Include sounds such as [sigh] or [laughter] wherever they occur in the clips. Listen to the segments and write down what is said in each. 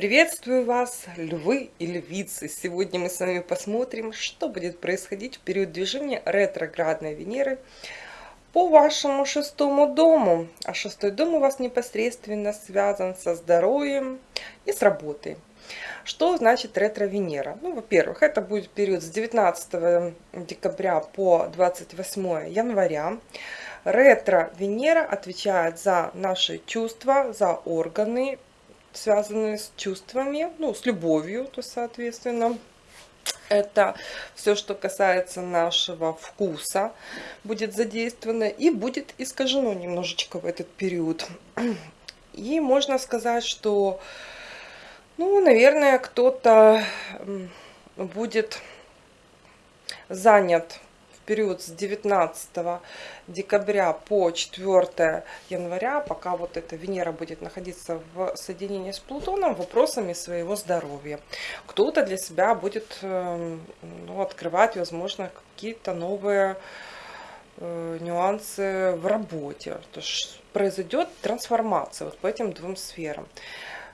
Приветствую вас, львы и львицы! Сегодня мы с вами посмотрим, что будет происходить в период движения ретроградной Венеры по вашему шестому дому. А шестой дом у вас непосредственно связан со здоровьем и с работой. Что значит ретро-Венера? Ну, во-первых, это будет период с 19 декабря по 28 января. Ретро-Венера отвечает за наши чувства, за органы, связанные с чувствами, ну, с любовью, то, соответственно, это все, что касается нашего вкуса, будет задействовано и будет искажено немножечко в этот период. И можно сказать, что, ну, наверное, кто-то будет занят период с 19 декабря по 4 января, пока вот эта Венера будет находиться в соединении с Плутоном, вопросами своего здоровья. Кто-то для себя будет эм, ну, открывать, возможно, какие-то новые э, нюансы в работе. То есть произойдет трансформация вот по этим двум сферам.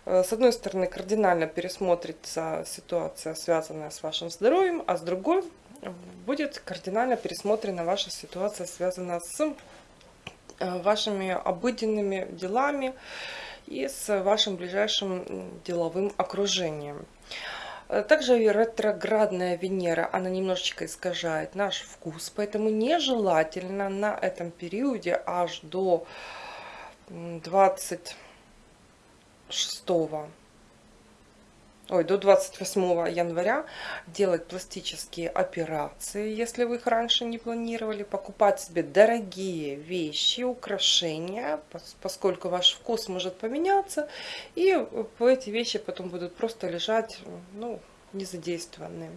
Э, с одной стороны, кардинально пересмотрится ситуация, связанная с вашим здоровьем, а с другой будет кардинально пересмотрена ваша ситуация, связанная с э, вашими обыденными делами и с вашим ближайшим деловым окружением. Э, также ретроградная Венера, она немножечко искажает наш вкус, поэтому нежелательно на этом периоде аж до 26 ой, до 28 января делать пластические операции, если вы их раньше не планировали, покупать себе дорогие вещи, украшения, поскольку ваш вкус может поменяться, и эти вещи потом будут просто лежать, ну, незадействованные.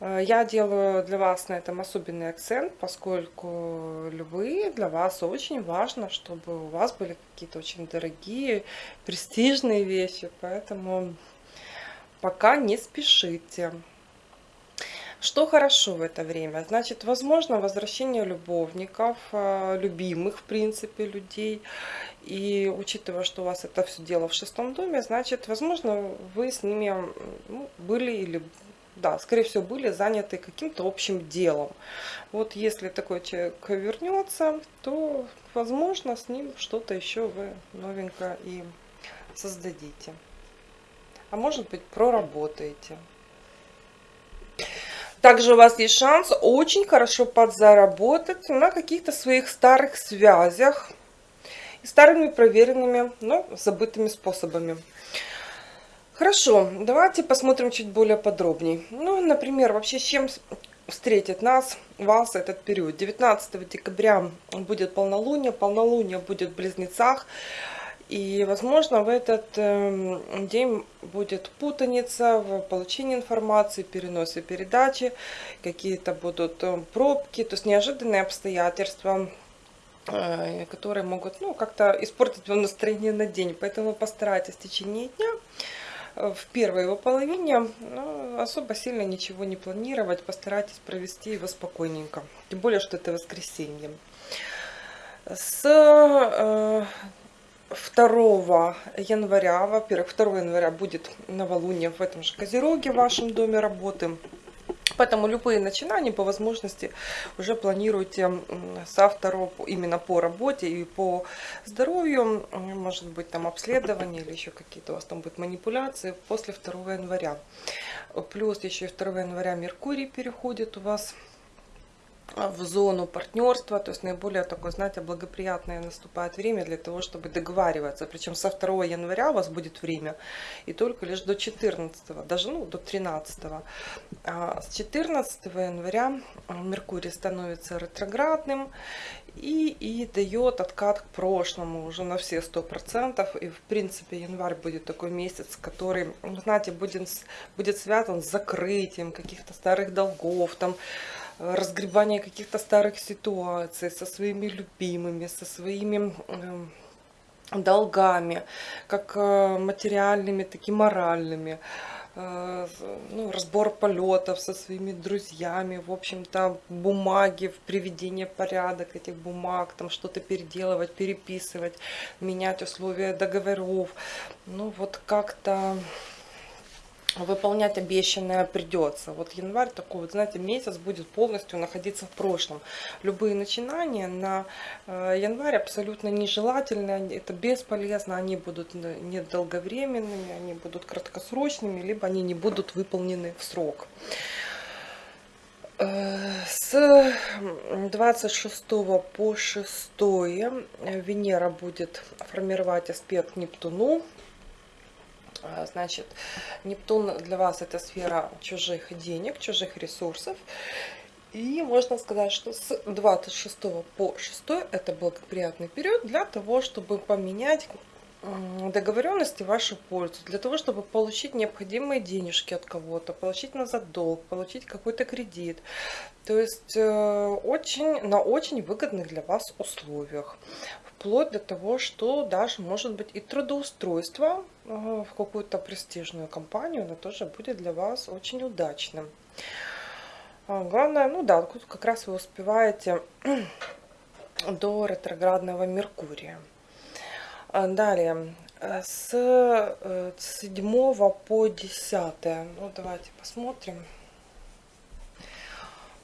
Э, я делаю для вас на этом особенный акцент, поскольку львы для вас очень важно, чтобы у вас были какие-то очень дорогие, престижные вещи, поэтому пока не спешите. Что хорошо в это время? Значит, возможно возвращение любовников, э, любимых, в принципе, людей. И учитывая, что у вас это все дело в шестом доме, значит, возможно, вы с ними ну, были или да, скорее всего, были заняты каким-то общим делом. Вот если такой человек вернется, то, возможно, с ним что-то еще вы новенькое и создадите а может быть проработаете. Также у вас есть шанс очень хорошо подзаработать на каких-то своих старых связях и старыми проверенными, но забытыми способами. Хорошо, давайте посмотрим чуть более подробнее. Ну, например, вообще с чем встретит нас, вас этот период. 19 декабря будет полнолуние, полнолуние будет в Близнецах. И, возможно, в этот э, день будет путаница в получении информации, переносе передачи, какие-то будут э, пробки, то есть неожиданные обстоятельства, э, которые могут ну, как-то испортить вам настроение на день. Поэтому постарайтесь в течение дня э, в первой его половине ну, особо сильно ничего не планировать, постарайтесь провести его спокойненько. Тем более, что это воскресенье. С 2 января, во-первых, 2 января будет новолуние в этом же Козероге, в вашем доме работы. Поэтому любые начинания по возможности уже планируйте со второго именно по работе и по здоровью. Может быть там обследование или еще какие-то у вас там будут манипуляции после 2 января. Плюс еще и 2 января Меркурий переходит у вас в зону партнерства, то есть наиболее такое, знаете, благоприятное наступает время для того, чтобы договариваться. Причем со 2 января у вас будет время и только лишь до 14, даже ну, до 13. А с 14 января Меркурий становится ретроградным и, и дает откат к прошлому уже на все 100%. И в принципе январь будет такой месяц, который, знаете, будет, будет связан с закрытием каких-то старых долгов, там, разгребание каких-то старых ситуаций со своими любимыми, со своими эм, долгами, как э, материальными, так и моральными. э, ну, разбор полетов со своими друзьями, в общем-то, бумаги, приведение порядок этих бумаг, там что-то переделывать, переписывать, менять условия договоров. Ну, вот как-то выполнять обещанное придется. Вот январь такой, вот знаете, месяц будет полностью находиться в прошлом. Любые начинания на э, январь абсолютно нежелательны, это бесполезно, они будут недолговременными, они будут краткосрочными, либо они не будут выполнены в срок. Э, с 26 по 6 Венера будет формировать аспект Нептуну значит, Нептун для вас это сфера чужих денег, чужих ресурсов. И можно сказать, что с 26 по 6 это благоприятный период для того, чтобы поменять договоренности в вашу пользу, для того, чтобы получить необходимые денежки от кого-то, получить назад долг, получить какой-то кредит. То есть э, очень, на очень выгодных для вас условиях вплоть до того, что даже может быть и трудоустройство э, в какую-то престижную компанию, оно тоже будет для вас очень удачным. А, главное, ну да, тут как раз вы успеваете [clears throat] до ретроградного Меркурия. А, далее, э, с 7 э, по 10, ну давайте посмотрим.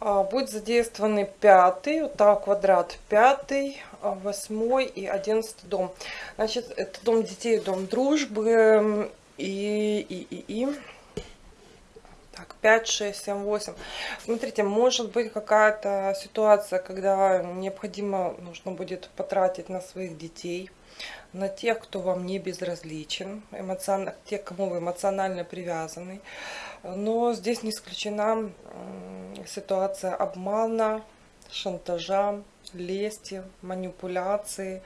А, будет задействованы пятый, вот так квадрат пятый, а, восьмой и одиннадцатый дом. Значит, это дом детей, дом дружбы и, и, и, и. Так, 5, 6, 7, 8. Смотрите, может быть какая-то ситуация, когда необходимо, нужно будет потратить на своих детей, на тех, кто вам не безразличен, эмоционально, тех, кому вы эмоционально привязаны. Но здесь не исключена ситуация обмана, шантажа, лести, манипуляции.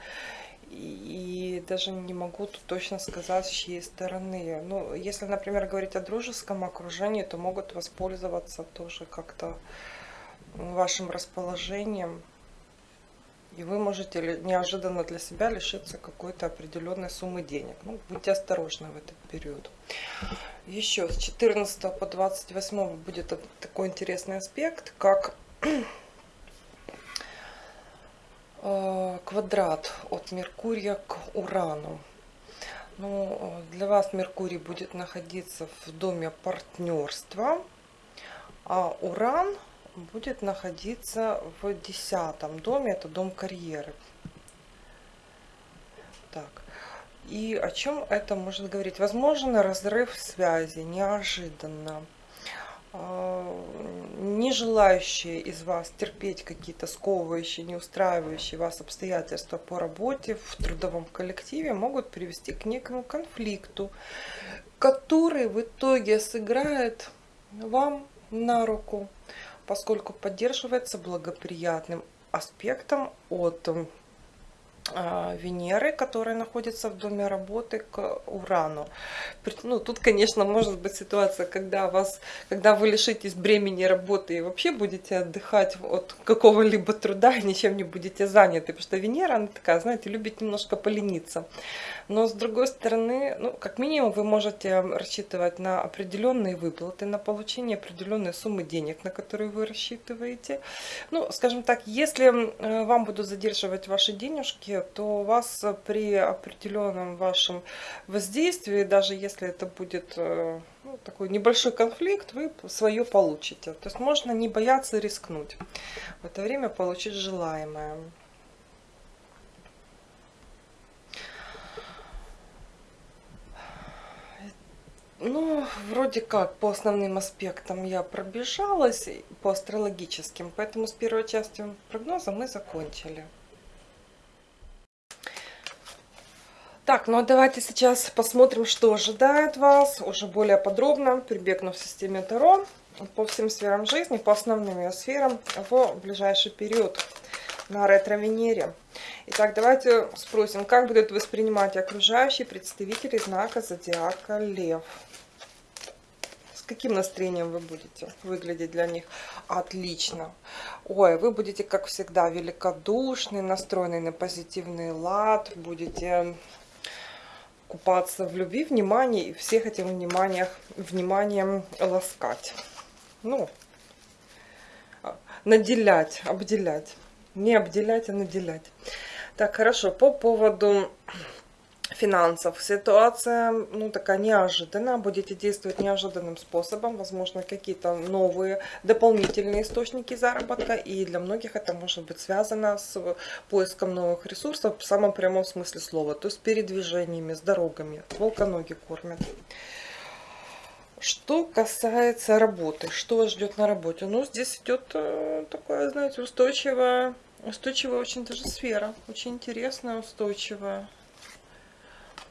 И даже не могу тут точно сказать, с чьей стороны. Ну, если, например, говорить о дружеском окружении, то могут воспользоваться тоже как-то вашим расположением. И вы можете неожиданно для себя лишиться какой-то определенной суммы денег. Ну, будьте осторожны в этот период. Еще с 14 по 28 будет такой интересный аспект, как квадрат от Меркурия к Урану. Ну, для вас Меркурий будет находиться в доме партнерства, а Уран будет находиться в десятом доме, это дом карьеры. Так, и о чем это может говорить? Возможно, разрыв связи, неожиданно. Не желающие из вас терпеть какие-то сковывающие, не устраивающие вас обстоятельства по работе в трудовом коллективе могут привести к некому конфликту, который в итоге сыграет вам на руку, поскольку поддерживается благоприятным аспектом от Венеры, которая находится в доме работы, к Урану. Ну, тут, конечно, может быть ситуация, когда, вас, когда вы лишитесь бремени работы и вообще будете отдыхать от какого-либо труда [laughs] ничем не будете заняты, потому что Венера, она такая, знаете, любит немножко полениться. Но, с другой стороны, ну, как минимум, вы можете рассчитывать на определенные выплаты, на получение определенной суммы денег, на которые вы рассчитываете. Ну, скажем так, если э, вам будут задерживать ваши денежки, то у вас при определенном вашем воздействии, даже если это будет э, ну, такой небольшой конфликт, вы свое получите. То есть можно не бояться рискнуть. В это время получить желаемое. Ну, вроде как по основным аспектам я пробежалась, по астрологическим, поэтому с первой частью прогноза мы закончили. Так, ну а давайте сейчас посмотрим, что ожидает вас уже более подробно, прибегнув в системе Таро по всем сферам жизни, по основным ее сферам в ближайший период на ретро-Венере. Итак, давайте спросим, как будут воспринимать окружающие представители знака Зодиака Лев. С каким настроением вы будете выглядеть для них? Отлично. Ой, вы будете, как всегда, великодушны, настроены на позитивный лад, будете купаться в любви, внимании и всех этим вниманиях, вниманием ласкать. Ну, наделять, обделять. Не обделять, а наделять. Так, хорошо, по поводу финансов. Ситуация, ну, такая неожиданная. Будете действовать неожиданным способом. Возможно, какие-то новые дополнительные источники заработка. И для многих это может быть связано с поиском новых ресурсов в самом прямом смысле слова. То есть передвижениями, с дорогами. Волконоги кормят. Что касается работы, что вас ждет на работе? Ну, здесь идет э, такая, знаете, устойчивая, устойчивая очень даже сфера. Очень интересная, устойчивая.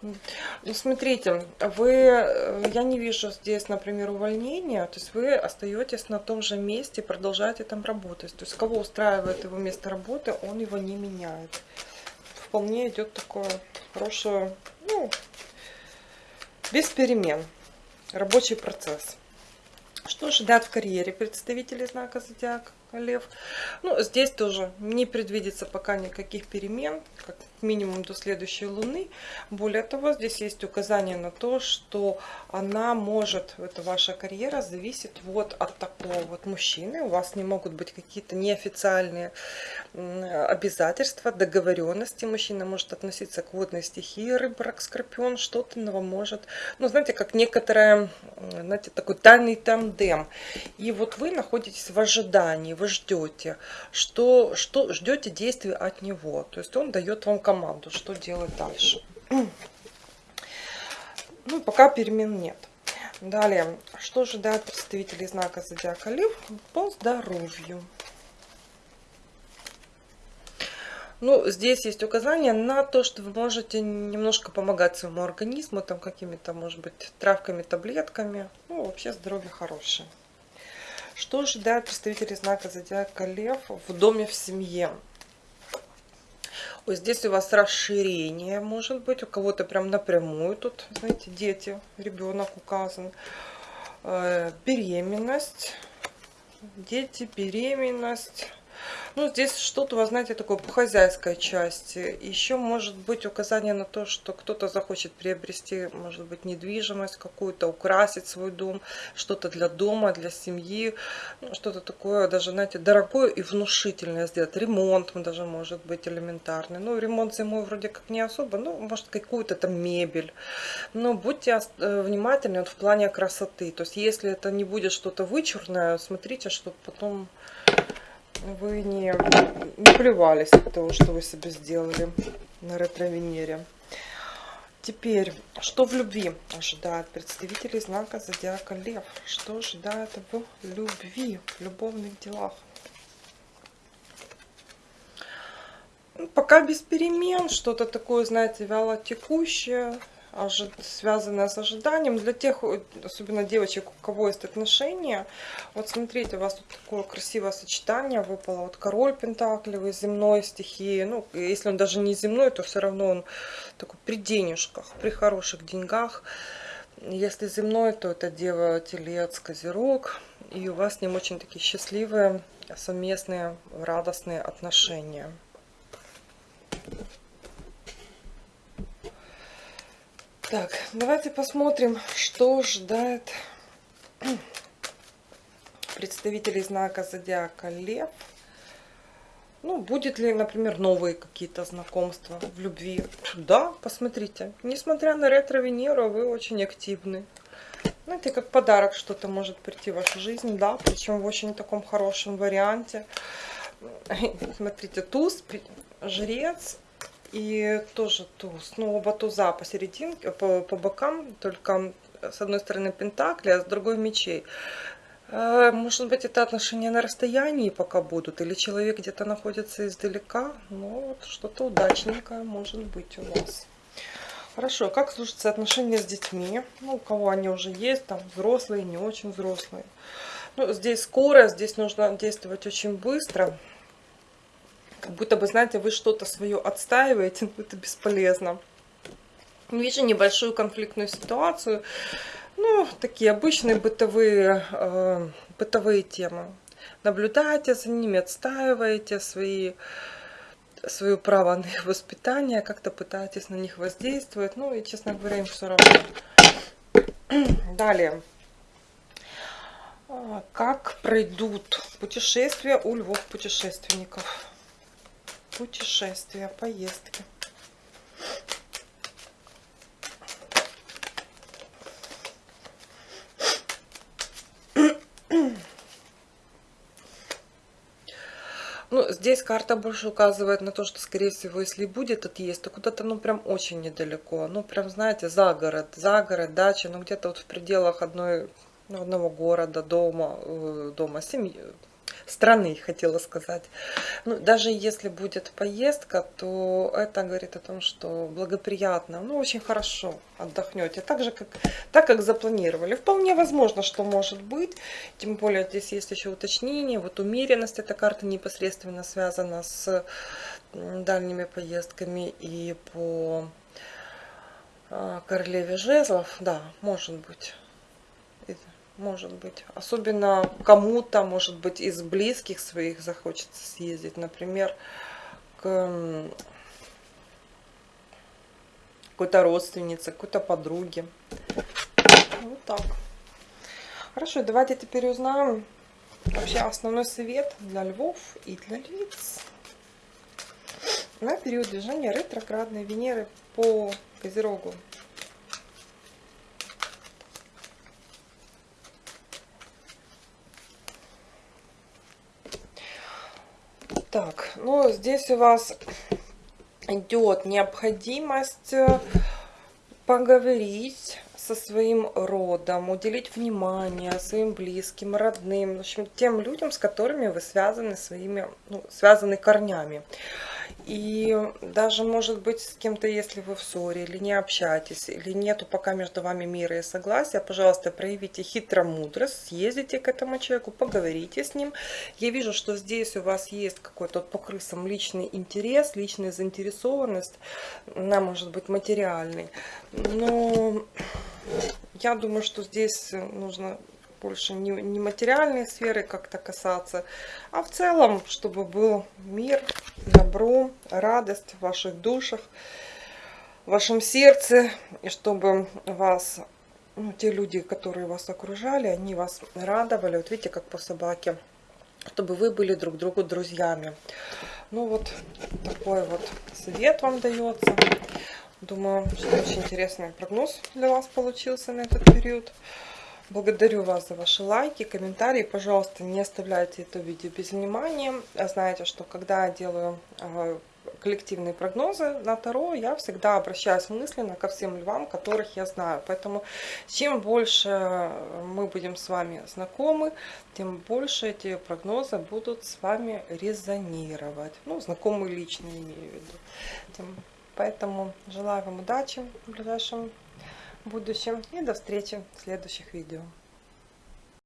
Ну, смотрите, вы, э, я не вижу здесь, например, увольнения, то есть вы остаетесь на том же месте, продолжаете там работать. То есть кого устраивает его место работы, он его не меняет. Вполне идет такое хорошее, ну, без перемен, рабочий процесс. Что ожидать в карьере представителей знака Зодиака? Лев. Ну, здесь тоже не предвидится пока никаких перемен, как минимум до следующей Луны. Более того, здесь есть указание на то, что она может, это ваша карьера, зависит вот от такого вот мужчины. У вас не могут быть какие-то неофициальные обязательства, договоренности. Мужчина может относиться к водной стихии, рыб, рак, скорпион, что-то может. Ну, знаете, как некоторое, знаете, такой тайный тандем. И вот вы находитесь в ожидании, вы ждете, что, что ждете действия от него. То есть он дает вам команду, что делать дальше. [clears throat] Ну, пока перемен нет. Далее, что ожидает представителей знака Зодиака Лев по здоровью? Ну, здесь есть указание на то, что вы можете немножко помогать своему организму, там какими-то, может быть, травками, таблетками. Ну, вообще здоровье хорошее. Что ожидает представители знака Зодиака Лев в доме, в семье? Ой, здесь у вас расширение, может быть, у кого-то прям напрямую тут, знаете, дети, ребенок указан. Э, беременность, дети, беременность ну, здесь что-то, вы знаете, такое по хозяйской части. Еще может быть указание на то, что кто-то захочет приобрести, может быть, недвижимость какую-то, украсить свой дом, что-то для дома, для семьи, ну, что-то такое даже, знаете, дорогое и внушительное сделать. Ремонт даже может быть элементарный. Ну, ремонт зимой вроде как не особо, ну, может, какую-то там мебель. Но будьте э, внимательны вот в плане красоты. То есть, если это не будет что-то вычурное, смотрите, чтобы потом вы не, не плевались от того, что вы себе сделали на ретро-венере. Теперь, что в любви ожидает представителей знака Зодиака Лев? Что ожидает в любви, в любовных делах? Ну, пока без перемен, что-то такое, знаете, вяло текущее, связанная с ожиданием. Для тех, особенно девочек, у кого есть отношения, вот смотрите, у вас тут такое красивое сочетание выпало. Вот король пентаклевый, земной стихии. Ну, если он даже не земной, то все равно он такой при денежках, при хороших деньгах. Если земной, то это Дева, Телец, Козерог. И у вас с ним очень такие счастливые, совместные, радостные отношения. Так, давайте посмотрим, что ждает представителей знака Зодиака Лев. Ну, будет ли, например, новые какие-то знакомства в любви? Да, посмотрите. Несмотря на ретро-Венеру, вы очень активны. Знаете, как подарок что-то может прийти в вашу жизнь, да, причем в очень таком хорошем варианте. Смотрите, туз, жрец, и тоже туз. Ну, оба туза посерединке, по, по бокам, только с одной стороны пентакли, а с другой мечей. Э, может быть, это отношения на расстоянии пока будут, или человек где-то находится издалека. Ну, вот что-то удачненькое может быть у вас. Хорошо, как служатся отношения с детьми? Ну, у кого они уже есть, там взрослые, не очень взрослые. Ну, здесь скоро, здесь нужно действовать очень быстро как будто бы, знаете, вы что-то свое отстаиваете, но [laughs] это бесполезно. Вижу небольшую конфликтную ситуацию. Ну, такие обычные бытовые, э, бытовые темы. Наблюдайте за ними, отстаиваете свои свое право на их воспитание, как-то пытаетесь на них воздействовать. Ну и, честно говоря, им все равно. [clears throat] Далее. А, как пройдут путешествия у львов-путешественников? Путешествия, поездки. Ну, здесь карта больше указывает на то, что, скорее всего, если будет отъезд, то куда-то, ну, прям очень недалеко. Ну, прям, знаете, за город, за город, дача, ну, где-то вот в пределах одной, ну, одного города, дома, э, дома, семьи, страны, хотела сказать. Ну, даже если будет поездка, то это говорит о том, что благоприятно, ну, очень хорошо отдохнете, так же, как, так, как запланировали. Вполне возможно, что может быть, тем более здесь есть еще уточнение, вот умеренность, эта карта непосредственно связана с дальними поездками и по а, королеве жезлов, да, может быть может быть. Особенно кому-то, может быть, из близких своих захочется съездить. Например, к какой-то родственнице, какой-то подруге. Вот так. Хорошо, давайте теперь узнаем вообще основной совет для львов и для львиц на период движения ретроградной Венеры по Козерогу. Так, ну здесь у вас идет необходимость э, поговорить со своим родом, уделить внимание своим близким, родным, в общем, тем людям, с которыми вы связаны своими, ну, связаны корнями. И даже, может быть, с кем-то, если вы в ссоре, или не общаетесь, или нету пока между вами мира и согласия, пожалуйста, проявите хитромудрость, съездите к этому человеку, поговорите с ним. Я вижу, что здесь у вас есть какой-то по крысам личный интерес, личная заинтересованность, она может быть материальной. Но я думаю, что здесь нужно больше не, не материальной сферы как-то касаться, а в целом, чтобы был мир, добро, радость в ваших душах, в вашем сердце, и чтобы вас, ну, те люди, которые вас окружали, они вас радовали, вот видите, как по собаке, чтобы вы были друг другу друзьями. Ну вот такой вот совет вам дается. Думаю, что очень интересный прогноз для вас получился на этот период. Благодарю вас за ваши лайки, комментарии. Пожалуйста, не оставляйте это видео без внимания. Знаете, что когда я делаю а, коллективные прогнозы на Таро, я всегда обращаюсь мысленно ко всем львам, которых я знаю. Поэтому чем больше мы будем с вами знакомы, тем больше эти прогнозы будут с вами резонировать. Ну, знакомые лично имею в виду. Поэтому желаю вам удачи в ближайшем будущем. И до встречи в следующих видео.